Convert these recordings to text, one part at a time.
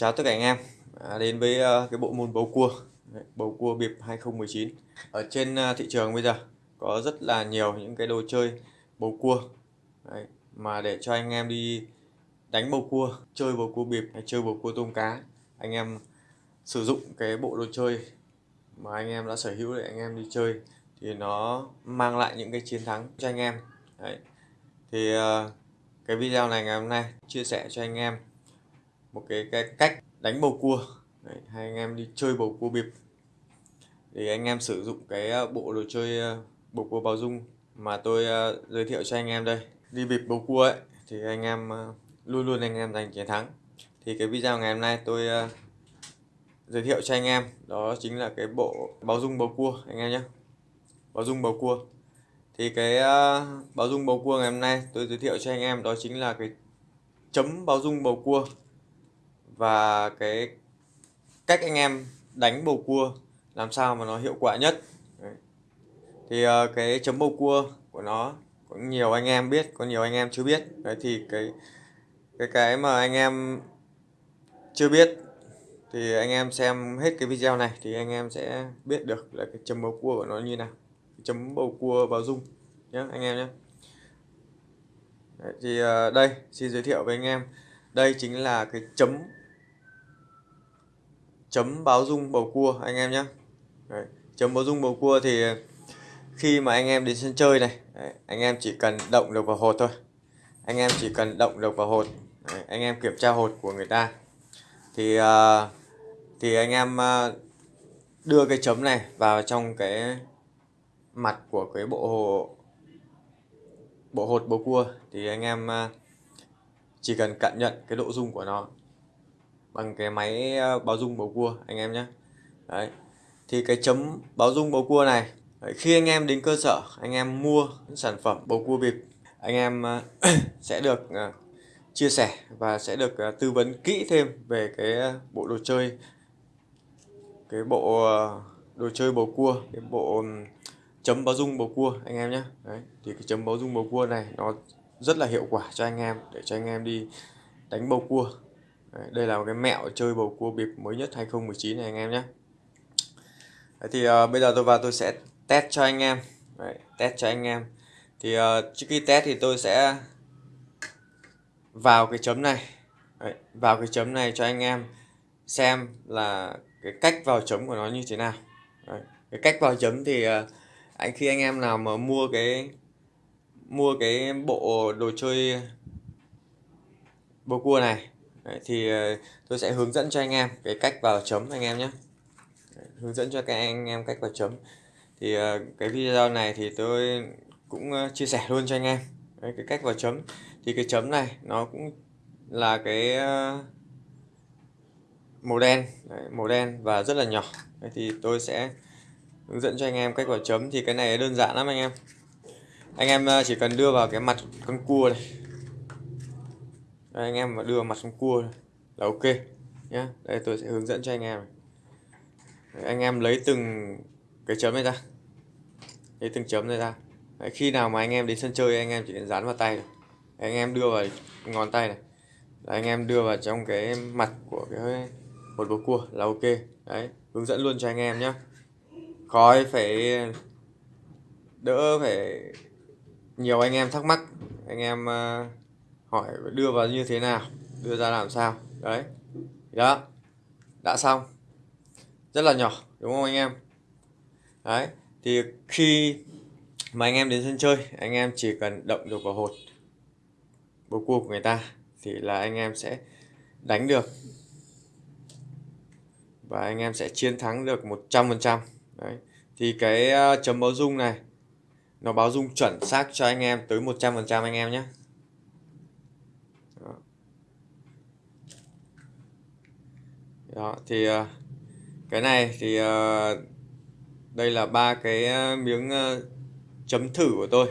Chào tất cả anh em. À, đến với uh, cái bộ môn bầu cua. Đấy, bầu cua biệp 2019 ở trên uh, thị trường bây giờ có rất là nhiều những cái đồ chơi bầu cua. Đấy, mà để cho anh em đi đánh bầu cua chơi bầu cua biệp, hay chơi bầu cua tôm cá anh em sử dụng cái bộ đồ chơi mà anh em đã sở hữu để anh em đi chơi thì nó mang lại những cái chiến thắng cho anh em. Đấy. thì uh, cái video này ngày hôm nay chia sẻ cho anh em một cái, cái cách đánh bầu cua. Đấy, hay anh em đi chơi bầu cua bịp. Thì anh em sử dụng cái ờ, bộ đồ chơi ờ, bầu cua bao dung mà tôi ờ, giới thiệu cho anh em đây. Đi bịp bầu cua ấy thì anh em luôn luôn anh em giành chiến thắng. Thì cái video ngày hôm nay tôi giới thiệu cho anh em đó chính là cái bộ báo dung bầu cua anh em nhé. Báo dung bầu cua. Thì cái bao báo dung bầu cua ngày hôm nay tôi giới thiệu cho anh em đó chính là cái chấm báo dung bầu cua và cái cách anh em đánh bầu cua làm sao mà nó hiệu quả nhất. Đấy. thì uh, cái chấm bầu cua của nó có nhiều anh em biết có nhiều anh em chưa biết. Đấy thì cái cái cái mà anh em chưa biết thì anh em xem hết cái video này thì anh em sẽ biết được là cái chấm bầu cua của nó như nào. Chấm bầu cua vào dung nhé anh em nhé Đấy, thì uh, đây xin giới thiệu với anh em. Đây chính là cái chấm chấm báo dung bầu cua anh em nhé đấy. chấm báo dung bầu cua thì khi mà anh em đến sân chơi này đấy, anh em chỉ cần động được vào hột thôi. Anh em chỉ cần động được vào hột đấy, anh em kiểm tra hột của người ta. Thì uh, thì anh em uh, đưa cái chấm này vào trong cái mặt của cái bộ hồ, bộ hột bầu cua. Thì anh em uh, chỉ cần cảm nhận cái độ dung của nó bằng cái máy ờ, báo dung bầu cua anh em nhé đấy. Thì cái chấm báo dung bầu cua này đấy, khi anh em đến cơ sở anh em mua sản phẩm bầu cua bịp anh em ờ, sẽ được ờ, chia sẻ và sẽ được tư vấn kỹ thêm về cái bộ đồ chơi cái bộ đồ chơi bầu cua cái bộ chấm báo dung bầu cua anh em nhé đấy thì cái chấm báo dung bầu cua này nó rất là hiệu quả cho anh em để cho anh em đi đánh bầu cua. Đấy, đây là một cái mẹo chơi bầu cua bịp mới nhất 2019 này anh em nhé. Đấy, thì uh, bây giờ tôi vào tôi sẽ test cho anh em. Đấy, test cho anh em. Thì uh, trước khi test thì tôi sẽ vào cái chấm này. Đấy, vào cái chấm này cho anh em xem là cái cách vào chấm của nó như thế nào. Đấy, cái cách vào chấm thì uh, anh khi anh em nào mà mua cái mua cái bộ đồ chơi bầu cua này Đấy, thì ờ, tôi sẽ hướng dẫn cho anh em cái cách vào chấm anh em nhé. Hướng dẫn cho các anh em cách vào chấm. Thì ờ, cái video này thì tôi cũng ờ, chia sẻ luôn cho anh em. Đấy, cái cách vào chấm. Thì cái chấm này nó cũng là cái màu đen. Đấy, màu đen và rất là nhỏ. Đấy, thì tôi sẽ hướng dẫn cho anh em cách vào chấm. Thì cái này đơn giản lắm anh em. Anh em chỉ cần đưa vào cái mặt con cua này đây, anh em mà đưa mặt xuống cua là ok nhé đây tôi sẽ hướng dẫn cho anh em Đấy, anh em lấy từng cái chấm này ra. Lấy từng chấm này ra. Đấy, khi nào mà anh em đến sân chơi anh em chỉ cần dán vào tay Đấy, anh em đưa vào ngón tay này. Đấy, anh em đưa vào trong cái mặt của cái hột bầu cua là ok. Đấy hướng dẫn luôn cho anh em nhé khói phải đỡ phải nhiều anh em thắc mắc. Anh em uh, hỏi đưa vào như thế nào, đưa ra làm sao. Đấy đó, đã xong. Rất là nhỏ, đúng không anh em? Đấy, thì khi mà anh em đến sân chơi, anh em chỉ cần động được vào hột bầu cua của người ta, thì là anh em sẽ đánh được. Và anh em sẽ chiến thắng được 100% đấy, thì cái ờ, chấm báo dung này, nó báo dung chuẩn xác cho anh em tới 100% anh em nhé. Đó thì ờ, cái này thì ờ, đây là ba cái ờ, miếng chấm thử của tôi.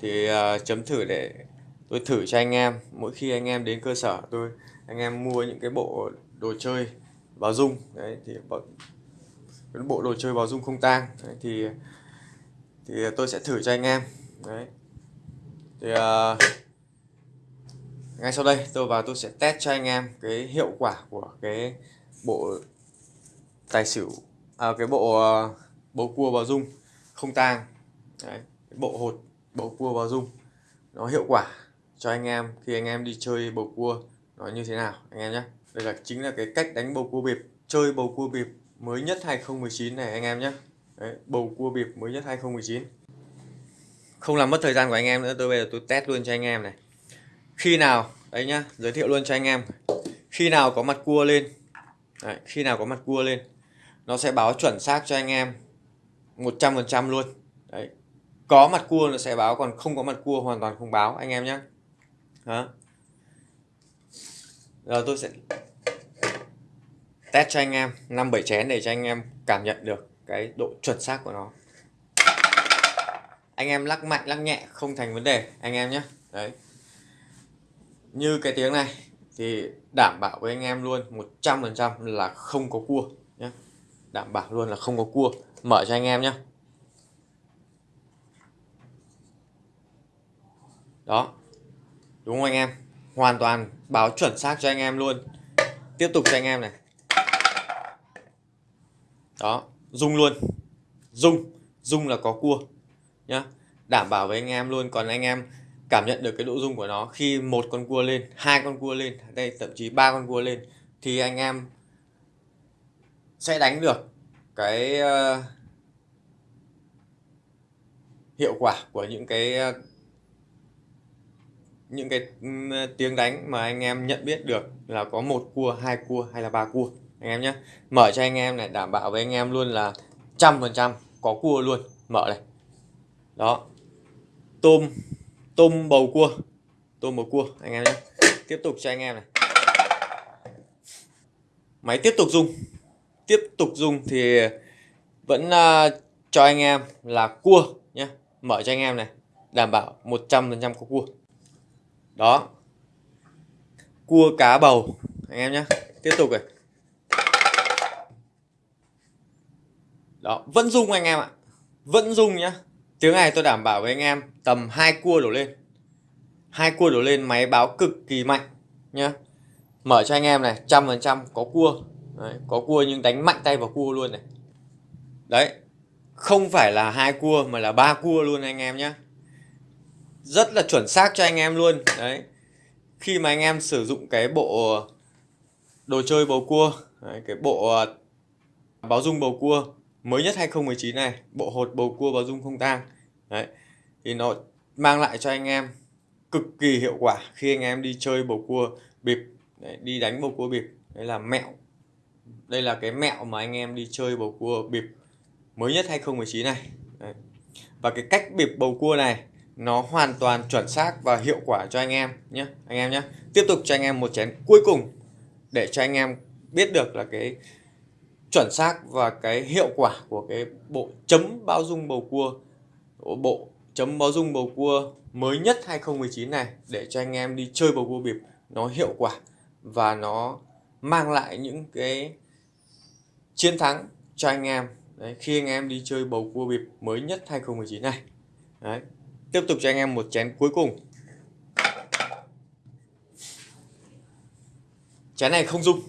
Thì chấm thử để tôi thử cho anh em. Mỗi khi anh em đến cơ sở tôi anh em mua những cái bộ đồ chơi báo dung. Đấy thì cái bộ đồ chơi báo dung không tang. Đấy, thì thì tôi sẽ thử cho anh em. Đấy. Thì uh, ngay sau đây tôi vào tôi sẽ test cho anh em cái hiệu quả của cái bộ tài xỉu à, cái bộ uh, bầu cua vào dung không tang. Đấy, cái bộ hột bầu cua vào dung. Nó hiệu quả cho anh em khi anh em đi chơi bầu cua nó như thế nào anh em nhé. Đây là chính là cái cách đánh bầu cua bịp chơi bầu cua bịp mới nhất 2019 này anh em nhé. Đấy, bầu cua bịp mới nhất 2019 không làm mất thời gian của anh em nữa tôi bây giờ tôi test luôn cho anh em này. Khi nào đấy nhá giới thiệu luôn cho anh em. Khi nào có mặt cua lên đấy, khi nào có mặt cua lên nó sẽ báo chuẩn xác cho anh em 100% luôn. Đấy có mặt cua nó sẽ báo còn không có mặt cua hoàn toàn không báo anh em nhé. Đó. Giờ tôi sẽ test cho anh em năm bảy chén để cho anh em cảm nhận được cái độ chuẩn xác của nó. Anh em lắc mạnh lắc nhẹ không thành vấn đề anh em nhé. Đấy. Như cái tiếng này thì đảm bảo với anh em luôn 100% là không có cua nhé đảm bảo luôn là không có cua. Mở cho anh em nhé đó. Đúng không anh em? Hoàn toàn báo chuẩn xác cho anh em luôn. Tiếp tục cho anh em này. Đó. Rung luôn. Rung rung là có cua nhá. Đảm bảo với anh em luôn. Còn anh em cảm nhận được cái độ rung của nó. Khi một con cua lên hai con cua lên đây thậm chí ba con cua lên thì anh em sẽ đánh được cái uh, hiệu quả của những cái uh, những cái tiếng đánh mà anh em nhận biết được là có một cua hai cua hay là ba cua. Anh em nhé. Mở cho anh em này đảm bảo với anh em luôn là trăm phần trăm có cua luôn. Mở này. Đó. Tôm tôm bầu cua. Tôm bầu cua anh em nhé. Tiếp tục cho anh em này. Máy tiếp tục dùng. Tiếp tục dùng thì vẫn uh, cho anh em là cua nhé. Mở cho anh em này. Đảm bảo 100% có cua. Đó. Cua cá bầu anh em nhé. Tiếp tục này. Đó vẫn dùng anh em ạ. Vẫn dùng nhá tiếng này tôi đảm bảo với anh em tầm hai cua đổ lên. Hai cua đổ lên máy báo cực kỳ mạnh nhá. Mở cho anh em này trăm phần trăm có cua. Đấy, có cua nhưng đánh mạnh tay vào cua luôn này. Đấy không phải là hai cua mà là ba cua luôn anh em nhé rất là chuẩn xác cho anh em luôn. Đấy khi mà anh em sử dụng cái bộ đồ chơi bầu cua đấy, cái bộ à, báo dung bầu cua mới nhất 2019 này bộ hột bầu cua báo dung không tang. Đấy thì nó mang lại cho anh em cực kỳ hiệu quả khi anh em đi chơi bầu cua bịp. Đấy, đi đánh bầu cua bịp đây là mẹo. Đây là cái mẹo mà anh em đi chơi bầu cua bịp mới nhất 2019 này. Đấy. và cái cách bịp bầu cua này nó hoàn toàn chuẩn xác và hiệu quả cho anh em nhé anh em nhé tiếp tục cho anh em một chén cuối cùng để cho anh em biết được là cái chuẩn xác và cái hiệu quả của cái bộ chấm bao dung bầu cua bộ chấm bao dung bầu cua mới nhất 2019 này để cho anh em đi chơi bầu cua bịp nó hiệu quả và nó mang lại những cái chiến thắng cho anh em. Đấy, khi anh em đi chơi bầu cua bịp mới nhất 2019 này. Đấy. Tiếp tục cho anh em một chén cuối cùng. Chén này không dung.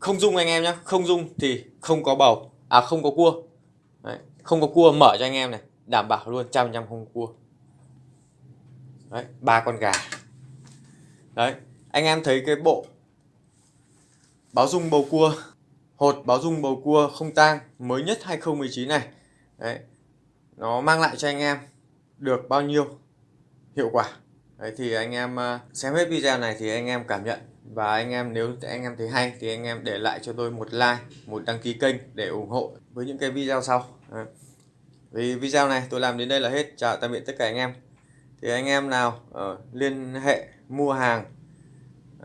Không dung anh em nhé Không dung thì không có bầu. À không có cua. Đấy. Không có cua mở cho anh em này. Đảm bảo luôn, trăm trăm không cua. Đấy, ba con gà. Đấy, Anh em thấy cái bộ Báo dung bầu cua, Hột báo dung bầu cua không tang Mới nhất 2019 này. Đấy, Nó mang lại cho anh em được bao nhiêu hiệu quả. Đấy, thì anh em à, xem hết video này thì anh em cảm nhận và anh em nếu anh em thấy hay thì anh em để lại cho tôi một like một đăng ký kênh để ủng hộ với những cái video sau ờ. vì video này tôi làm đến đây là hết chào tạm biệt tất cả anh em thì anh em nào uh, liên hệ mua hàng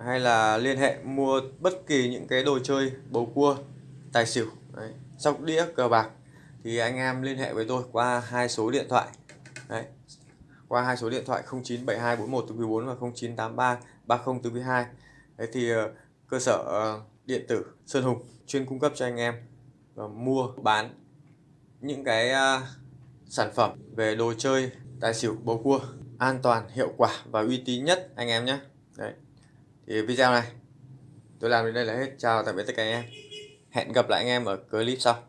hay là liên hệ mua bất kỳ những cái đồ chơi bầu cua tài xỉu Đấy. sóc đĩa cờ bạc thì anh em liên hệ với tôi qua hai số điện thoại Đấy. qua hai số điện thoại 097241 từ 4 và 0983 30 từ 2 Đấy thì ờ, cơ sở ờ, điện tử Sơn Hùng chuyên cung cấp cho anh em mua, bán những cái ờ, sản phẩm về đồ chơi, tài xỉu, bầu cua an toàn, hiệu quả và uy tín nhất anh em nhé. Thì video này tôi làm đến đây là hết. Chào tạm biệt tất cả anh em. Hẹn gặp lại anh em ở clip sau.